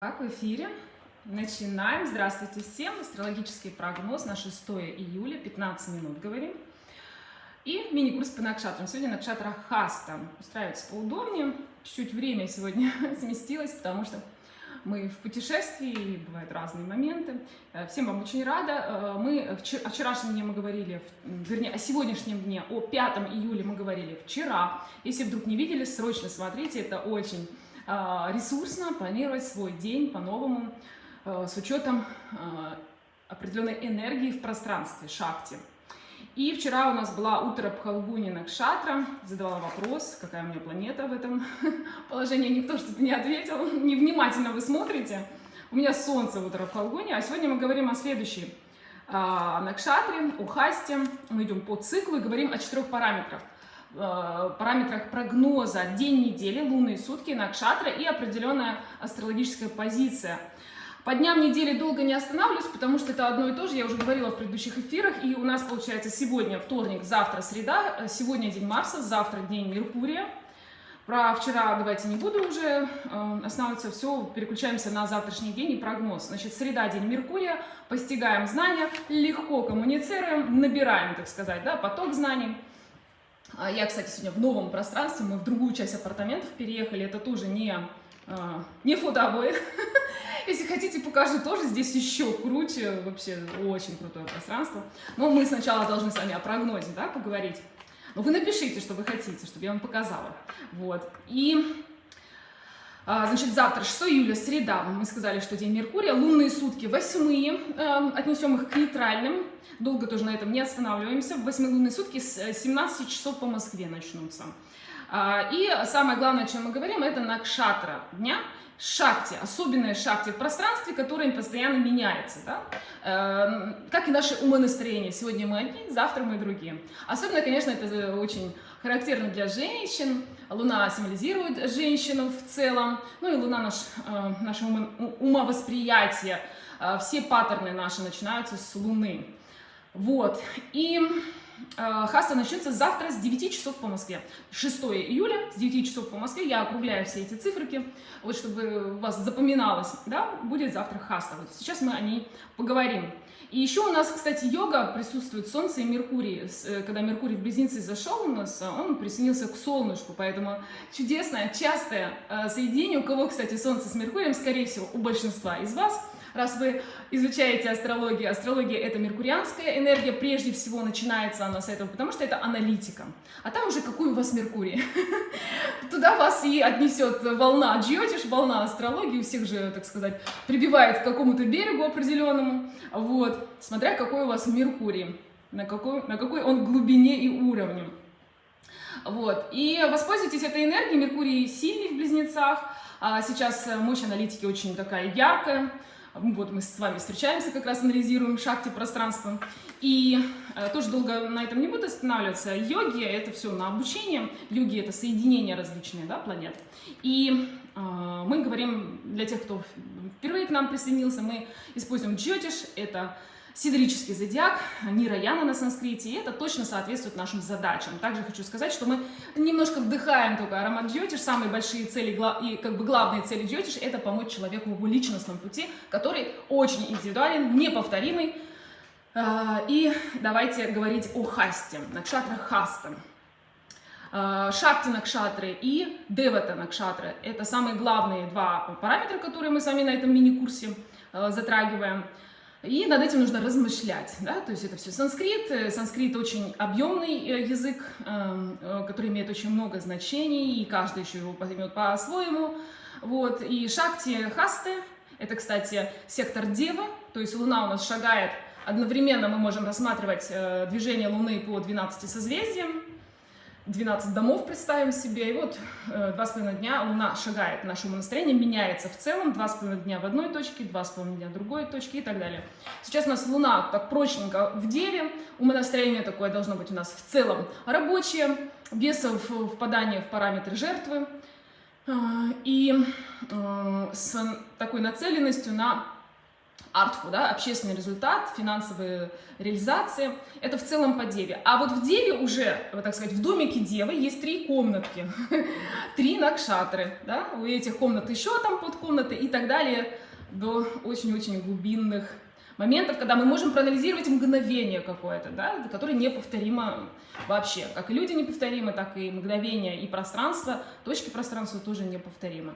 Так, в эфире. Начинаем. Здравствуйте всем. Астрологический прогноз на 6 июля, 15 минут говорим. И мини-курс по накшатрам. Сегодня накшатра Хаста. Устраивайтесь поудобнее. Чуть-чуть время сегодня сместилось, потому что мы в путешествии, бывают разные моменты. Э, всем вам очень рада. Э, мы о вчерашнем дне мы говорили, вернее, о сегодняшнем дне, о 5 июля мы говорили вчера. Если вдруг не видели, срочно смотрите, это очень ресурсно планировать свой день по-новому а, с учетом а, определенной энергии в пространстве, шахте. И вчера у нас была утро Пхалгуни Накшатра, задавала вопрос, какая у меня планета в этом положении, никто что-то не ответил, невнимательно вы смотрите. У меня Солнце в утро Пхалгуни, а сегодня мы говорим о следующей Накшатре, о Хасте, мы идем по циклу и говорим о четырех параметрах – Э, параметрах прогноза день недели, лунные сутки, накшатра и определенная астрологическая позиция. По дням недели долго не останавливаюсь, потому что это одно и то же, я уже говорила в предыдущих эфирах, и у нас получается сегодня вторник, завтра среда, сегодня день Марса, завтра день Меркурия. Про вчера давайте не буду уже э, останавливаться, все, переключаемся на завтрашний день и прогноз. Значит, среда, день Меркурия, постигаем знания, легко коммуницируем, набираем, так сказать, да, поток знаний. А я, кстати, сегодня в новом пространстве, мы в другую часть апартаментов переехали, это тоже не, а, не фотообои. Если хотите, покажу тоже, здесь еще круче, вообще очень крутое пространство. Но мы сначала должны с вами о прогнозе, да, поговорить. Но вы напишите, что вы хотите, чтобы я вам показала. Вот. И значит, завтра, 6 июля, среда, мы сказали, что день Меркурия, лунные сутки восьмые, эм, отнесем их к нейтральным, долго тоже на этом не останавливаемся, восьмые лунные сутки с 17 э, часов по Москве начнутся. А, и самое главное, о чем мы говорим, это накшатра дня, шахте, особенная шахте в пространстве, которая постоянно меняется, да? Эм, как и наше умонастроение. Сегодня мы одни, завтра мы другие. Особенно, конечно, это очень характерно для женщин. Луна символизирует женщину в целом, ну и Луна наш, э, наше умовосприятие. Э, все паттерны наши начинаются с Луны. Вот, и э, Хаста начнется завтра с 9 часов по Москве. 6 июля с 9 часов по Москве. Я округляю все эти циферки, вот чтобы у вас запоминалось, да, будет завтра Хаста. Вот сейчас мы о ней поговорим. И еще у нас, кстати, йога присутствует Солнце и Меркурий. Э, когда Меркурий в Близнецы зашел у нас, он присоединился к Солнышку, поэтому чудесное, частое э, соединение. У кого, кстати, Солнце с Меркурием, скорее всего, у большинства из вас – раз вы изучаете астрологию, астрология это меркурианская энергия, прежде всего начинается она с этого, потому что это аналитика. А там уже какой у вас Меркурий. Туда вас и отнесет волна джиотиш, волна астрологии, у всех же, так сказать, прибивает к какому-то берегу определенному, вот, смотря какой у вас Меркурий, на какой, на какой он глубине и уровне. Вот. И воспользуйтесь этой энергией. Меркурий сильный в близнецах. А сейчас мощь аналитики очень такая яркая. Вот мы с вами встречаемся, как раз анализируем шахте пространства. И э, тоже долго на этом не буду останавливаться. Йоги — это все на обучение. Йоги — это соединение различные да, планет. И э, мы говорим, для тех, кто впервые к нам присоединился, мы используем джотиш — это сидерический зодиак, Нираяна на санскрите, и это точно соответствует нашим задачам. Также хочу сказать, что мы немножко вдыхаем только аромат джотиш, самые большие цели и как бы главные цели джотиш – это помочь человеку в личностном пути, который очень индивидуален, неповторимый. А, и давайте говорить о хасте, накшатра хаста. А, Шакти Накшатры и Девата Накшатры – это самые главные два параметра, которые мы с вами на этом мини-курсе а, затрагиваем. И над этим нужно размышлять, да, то есть это все санскрит. Э, санскрит очень объемный э, язык, эм, э, который имеет очень много значений, и каждый еще его поймет по-своему. Вот, и шакти хасты, это, кстати, сектор Девы, то есть Луна у нас шагает, одновременно мы можем рассматривать движение Луны по 12 созвездиям, 12 домов представим себе, и вот э, два с половиной дня Луна шагает, наше настроение меняется в целом, два с половиной дня в одной точке, два с половиной дня в другой точке и так далее. Сейчас у нас Луна так прочненько в Деве, умонастроение такое должно быть у нас в целом рабочее, без впадания в параметры жертвы, э, и э, с такой нацеленностью на артфу, да, общественный результат, финансовые реализации, это в целом по Деве. А вот в Деве уже, вот так сказать, в домике Девы есть три комнатки, три накшатры, да, у этих комнат еще там подкомнаты и так далее, до очень-очень глубинных моментов, когда мы можем проанализировать мгновение какое-то, да, которое неповторимо вообще. Как и люди неповторимы, так и мгновение и пространство, точки пространства тоже неповторимы.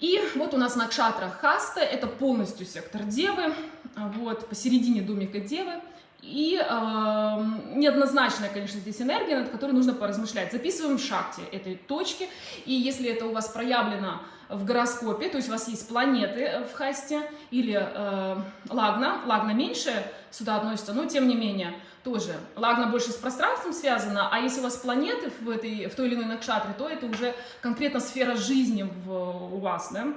И вот у нас Накшатра Хаста, это полностью сектор Девы, вот, посередине домика Девы. И э, неоднозначная, конечно, здесь энергия, над которой нужно поразмышлять. Записываем шахте этой точки, и если это у вас проявлено в гороскопе, то есть у вас есть планеты в Хасте или э, Лагна, Лагна меньше сюда относится, но тем не менее тоже. Лагна больше с пространством связана, а если у вас планеты в, этой, в той или иной накшатре, то это уже конкретно сфера жизни в, у вас, да,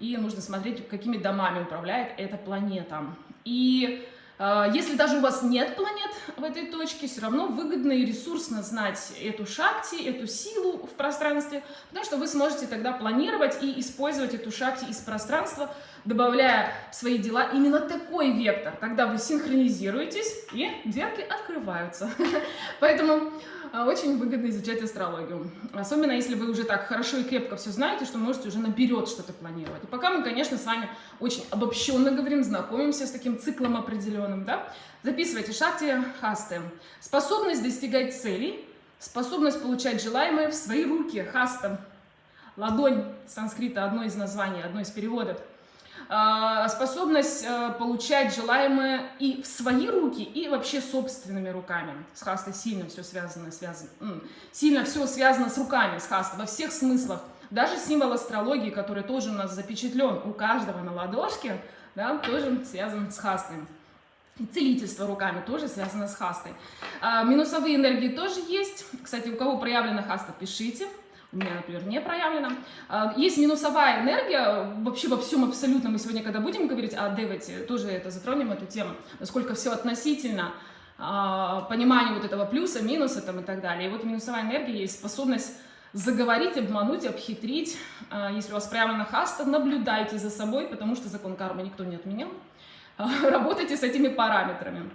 и нужно смотреть, какими домами управляет эта планета. И если даже у вас нет планет в этой точке, все равно выгодно и ресурсно знать эту шакти, эту силу в пространстве, потому что вы сможете тогда планировать и использовать эту шакти из пространства, добавляя в свои дела именно такой вектор. Тогда вы синхронизируетесь, и дверки открываются. Поэтому а, очень выгодно изучать астрологию. Особенно, если вы уже так хорошо и крепко все знаете, что можете уже наперед что-то планировать. И пока мы, конечно, с вами очень обобщенно говорим, знакомимся с таким циклом определенным, да? Записывайте шахте хасты. Способность достигать целей, способность получать желаемое в свои руки, хаста. Ладонь санскрита, одно из названий, одно из переводов – способность э, получать желаемое и в свои руки, и вообще собственными руками. С хастой сильно все связано, связано сильно все связано с руками, с хастой, во всех смыслах. Даже символ астрологии, который тоже у нас запечатлен у каждого на ладошке, да, тоже связан с хастой. И целительство руками тоже связано с хастой. А, минусовые энергии тоже есть. Кстати, у кого проявлена хаста, пишите например, не проявлена. Есть минусовая энергия, вообще во всем абсолютно, мы сегодня, когда будем говорить о девете, тоже это затронем, эту тему, насколько все относительно, а, понимание вот этого плюса, минуса там и так далее. И вот минусовая энергия есть способность заговорить, обмануть, обхитрить. А, если у вас проявлена хаста, наблюдайте за собой, потому что закон кармы никто не отменял. Работайте с этими параметрами.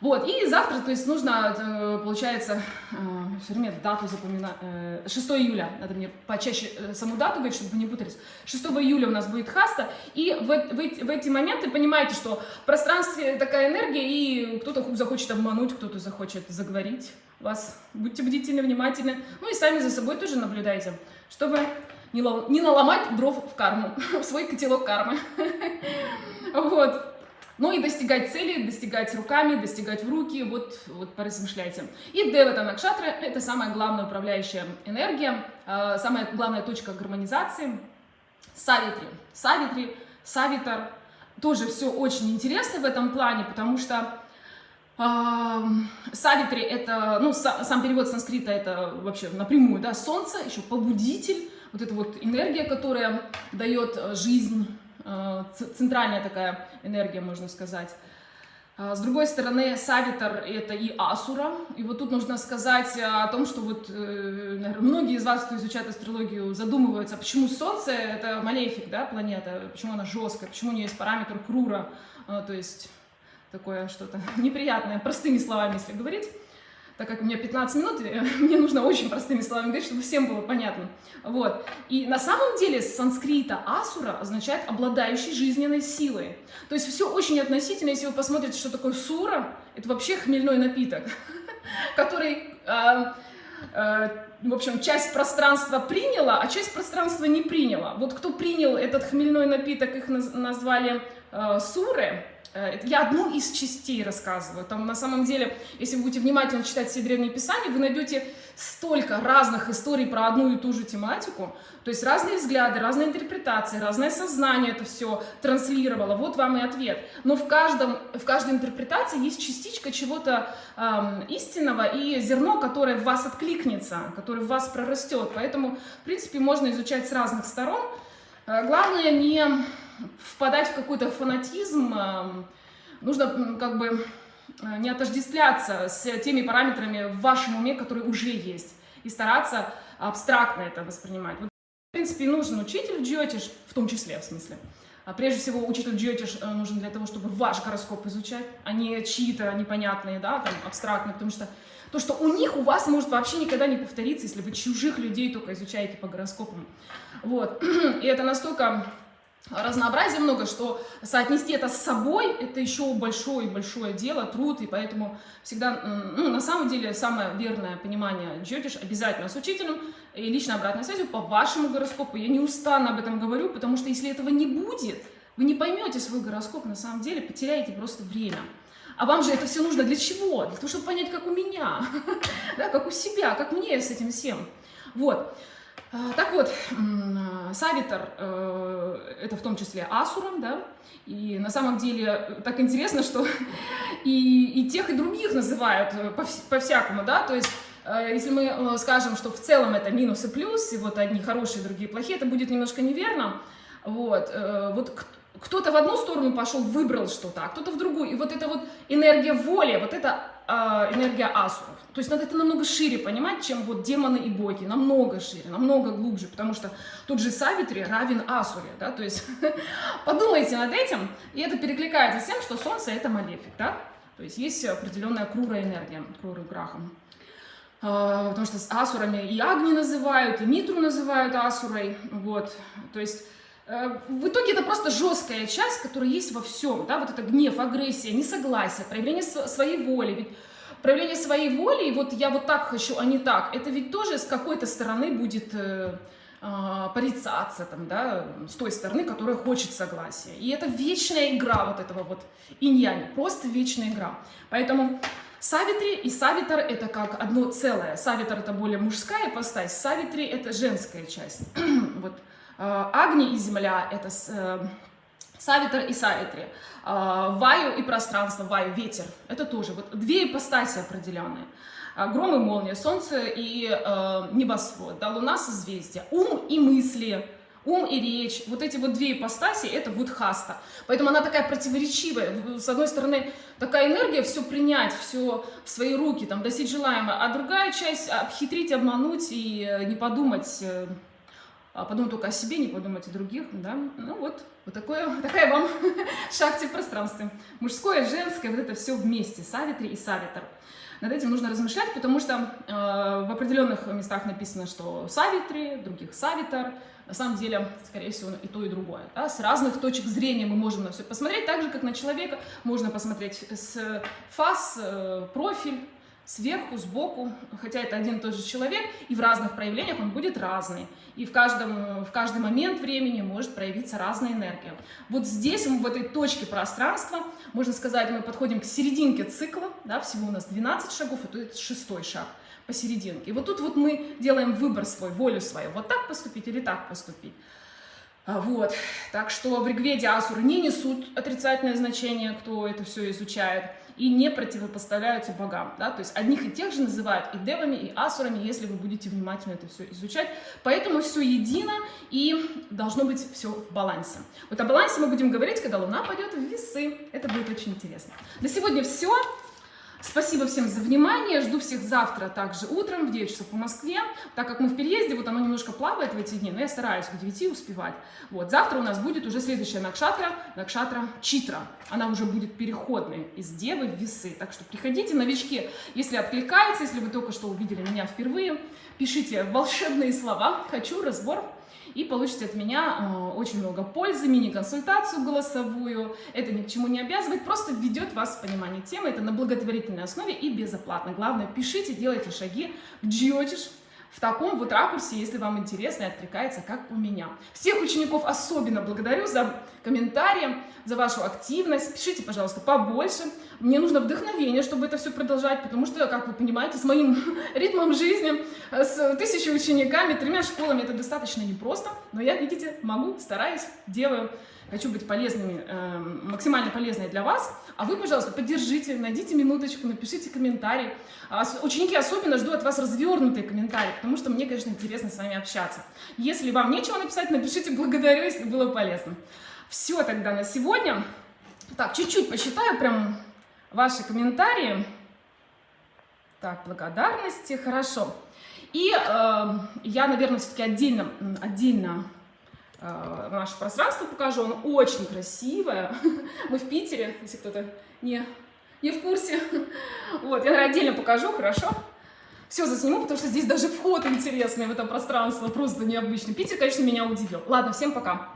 Вот, и завтра, то есть нужно, э, получается, э, все время дату запоминать, 6 э, июля, надо мне почаще саму дату говорить, чтобы вы не путались. 6 июля у нас будет хаста, и в, в, в эти моменты понимаете, что в пространстве такая энергия, и кто-то захочет обмануть, кто-то захочет заговорить вас. Будьте бдительны, внимательны, ну и сами за собой тоже наблюдайте, чтобы не, не наломать дров в карму, в свой котелок кармы. Вот. Ну и достигать цели, достигать руками, достигать в руки, вот, вот поразмышляйте. И Девата Накшатра – это самая главная управляющая энергия, э, самая главная точка гармонизации. Савитри. Савитри, Савитар. Тоже все очень интересно в этом плане, потому что э, Савитри – это, ну, сам перевод санскрита – это вообще напрямую, да, солнце, еще побудитель, вот эта вот энергия, которая дает жизнь, Э, центральная такая энергия, можно сказать. А, с другой стороны, Савитар – это и Асура. И вот тут нужно сказать о том, что вот, э, наверное, многие из вас, кто изучает астрологию, задумываются, почему Солнце – это малефик, да, планета, почему она жесткая, почему у нее есть параметр Крура, а, то есть такое что-то неприятное, простыми словами, если говорить так как у меня 15 минут, мне нужно очень простыми словами говорить, чтобы всем было понятно. Вот. И на самом деле с санскрита асура означает обладающий жизненной силой. То есть все очень относительно, если вы посмотрите, что такое сура, это вообще хмельной напиток, который, а, а, в общем, часть пространства приняла, а часть пространства не приняла. Вот кто принял этот хмельной напиток, их назвали а, суры, Э, я одну из частей рассказываю. Там на самом деле, если вы будете внимательно читать все древние писания, вы найдете столько разных историй про одну и ту же тематику. То есть разные взгляды, разные интерпретации, разное сознание это все транслировало. Вот вам и ответ. Но в, каждом, в каждой интерпретации есть частичка чего-то эм, истинного и зерно, которое в вас откликнется, которое в вас прорастет. Поэтому, в принципе, можно изучать с разных сторон. Э, главное не впадать в какой-то фанатизм, эм, нужно как бы э, не отождествляться с теми параметрами в вашем уме, которые уже есть, и стараться абстрактно это воспринимать. Вот, в принципе, нужен учитель джотиш, в том числе, в смысле. А прежде всего, учитель Джиотиш э, нужен для того, чтобы ваш гороскоп изучать, а не чьи-то непонятные, да, там, абстрактные, потому что то, что у них, у вас может вообще никогда не повториться, если вы чужих людей только изучаете по гороскопам. Вот. И это настолько разнообразия много, что соотнести это с собой, это еще большое-большое дело, труд, и поэтому всегда, ну, на самом деле, самое верное понимание джотиш обязательно с учителем и лично обратной связью по вашему гороскопу. Я не устану об этом говорю, потому что если этого не будет, вы не поймете свой гороскоп, на самом деле потеряете просто время. А вам же это все нужно для чего? Для того, чтобы понять, как у меня, да, как у себя, как мне с этим всем. Вот. А, так вот, Савитар, э, это в том числе Асуром, да, и на самом деле так интересно, что и, и тех, и других называют э, по-всякому, да, то есть э, если мы скажем, что в целом это минус и плюс, и вот одни хорошие, другие плохие, это будет немножко неверно, вот, вот кто-то в одну сторону пошел, выбрал что-то, а кто-то в другую, и вот эта вот энергия воли, вот это энергия асуров. То есть надо это намного шире понимать, чем вот демоны и боги, намного шире, намного глубже, потому что тут же Савитри равен Асуре, да, то есть подумайте над этим, и это перекликается с тем, что Солнце это малефик, да, то есть есть определенная крура энергия, круры грахом. А, потому что с асурами и Агни называют, и Митру называют асурой, вот, то есть э, в итоге это просто жесткая часть, которая есть во всем, да, вот это гнев, агрессия, несогласие, проявление своей воли, ведь проявление своей воли, и вот я вот так хочу, а не так, это ведь тоже с какой-то стороны будет э, э, порицаться, там, да, с той стороны, которая хочет согласия. И это вечная игра вот этого вот инь просто вечная игра. Поэтому Савитри и Савитар это как одно целое. Савитар это более мужская постась, Савитри это женская часть. вот. Э, Агни и Земля это Савитар и Савитри. А, ваю и пространство, ваю, ветер. Это тоже вот две ипостаси определенные. А, гром и молния, солнце и э, небосвод, да, луна, созвездие, ум и мысли, ум и речь. Вот эти вот две ипостаси – это вудхаста. Поэтому она такая противоречивая. С одной стороны, такая энергия все принять, все в свои руки, там, достичь желаемого, а другая часть – обхитрить, обмануть и э, не подумать э, а подумать только о себе, не подумать о других, да, ну вот, вот такое, такая вам шахте в пространстве. Мужское, женское, вот это все вместе, савитри и савитар. Над этим нужно размышлять, потому что э, в определенных местах написано, что савитри, других савитар, на самом деле, скорее всего, и то, и другое. Да? С разных точек зрения мы можем на все посмотреть, так же, как на человека можно посмотреть с фас, э, профиль, сверху, сбоку, хотя это один и тот же человек, и в разных проявлениях он будет разный. И в, каждом, в каждый момент времени может проявиться разная энергия. Вот здесь, в этой точке пространства, можно сказать, мы подходим к серединке цикла, да, всего у нас 12 шагов, и это шестой шаг посерединке. И вот тут вот мы делаем выбор свой, волю свою, вот так поступить или так поступить. А, вот, так что в Ригведе асуры не несут отрицательное значение, кто это все изучает и не противопоставляются богам. Да? То есть одних и тех же называют и девами, и асурами, если вы будете внимательно это все изучать. Поэтому все едино и должно быть все в балансе. Вот о балансе мы будем говорить, когда Луна пойдет в весы. Это будет очень интересно. На сегодня все. Спасибо всем за внимание. Жду всех завтра также утром в 9 часов по Москве. Так как мы в переезде, вот оно немножко плавает в эти дни, но я стараюсь к 9 успевать. Вот, завтра у нас будет уже следующая Накшатра, Накшатра Читра. Она уже будет переходной из Девы в Весы. Так что приходите, новички, если откликается, если вы только что увидели меня впервые, пишите волшебные слова «Хочу разбор» и получите от меня э, очень много пользы, мини-консультацию голосовую. Это ни к чему не обязывает, просто введет вас в понимание темы. Это на благотворительной основе и безоплатно. Главное, пишите, делайте шаги, джиотиш, в таком вот ракурсе, если вам интересно и откликается, как у меня. Всех учеников особенно благодарю за комментарии, за вашу активность. Пишите, пожалуйста, побольше. Мне нужно вдохновение, чтобы это все продолжать, потому что, как вы понимаете, с моим ритмом жизни, с тысячей учениками, тремя школами это достаточно непросто, но я, видите, могу, стараюсь, делаю хочу быть полезными, э, максимально полезной для вас. А вы, пожалуйста, поддержите, найдите минуточку, напишите комментарий. А ученики особенно ждут от вас развернутые комментарии, потому что мне, конечно, интересно с вами общаться. Если вам нечего написать, напишите «благодарю», если было полезно. Все тогда на сегодня. Так, чуть-чуть посчитаю прям ваши комментарии. Так, благодарности, хорошо. И э, я, наверное, все-таки отдельно, отдельно наше пространство покажу. Оно очень красивое. Мы в Питере, если кто-то не, не в курсе. Вот, я отдельно покажу, хорошо? Все засниму, потому что здесь даже вход интересный в это пространство, просто необычный. Питер, конечно, меня удивил. Ладно, всем пока.